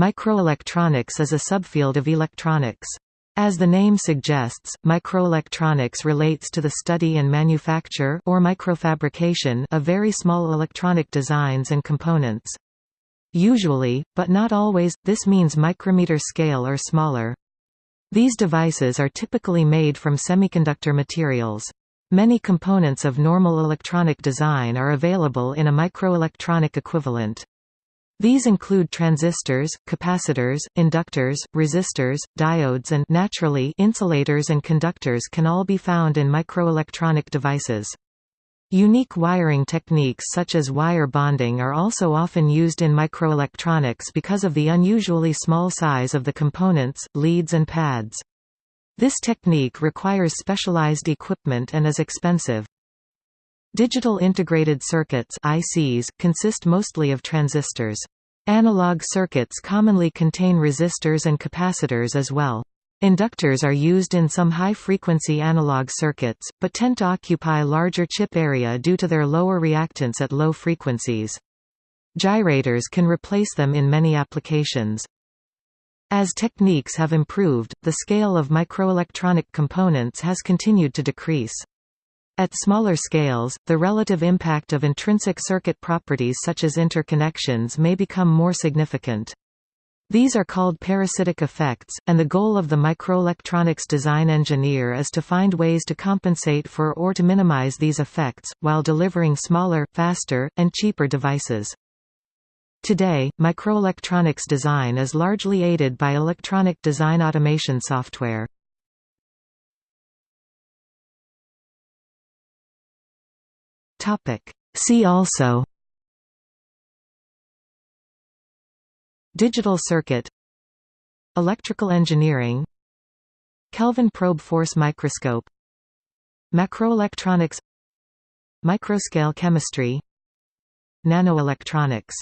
Microelectronics is a subfield of electronics. As the name suggests, microelectronics relates to the study and manufacture or microfabrication of very small electronic designs and components. Usually, but not always, this means micrometer scale or smaller. These devices are typically made from semiconductor materials. Many components of normal electronic design are available in a microelectronic equivalent. These include transistors, capacitors, inductors, resistors, diodes and naturally insulators and conductors can all be found in microelectronic devices. Unique wiring techniques such as wire bonding are also often used in microelectronics because of the unusually small size of the components, leads and pads. This technique requires specialized equipment and is expensive. Digital integrated circuits ICs consist mostly of transistors. Analog circuits commonly contain resistors and capacitors as well. Inductors are used in some high-frequency analog circuits, but tend to occupy larger chip area due to their lower reactance at low frequencies. Gyrators can replace them in many applications. As techniques have improved, the scale of microelectronic components has continued to decrease. At smaller scales, the relative impact of intrinsic circuit properties such as interconnections may become more significant. These are called parasitic effects, and the goal of the microelectronics design engineer is to find ways to compensate for or to minimize these effects, while delivering smaller, faster, and cheaper devices. Today, microelectronics design is largely aided by electronic design automation software. Topic. See also. Digital circuit. Electrical engineering. Kelvin probe force microscope. Macroelectronics. Microscale chemistry. Nanoelectronics